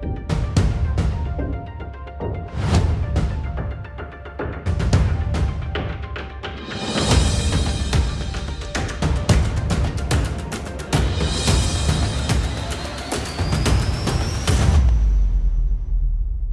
Bye.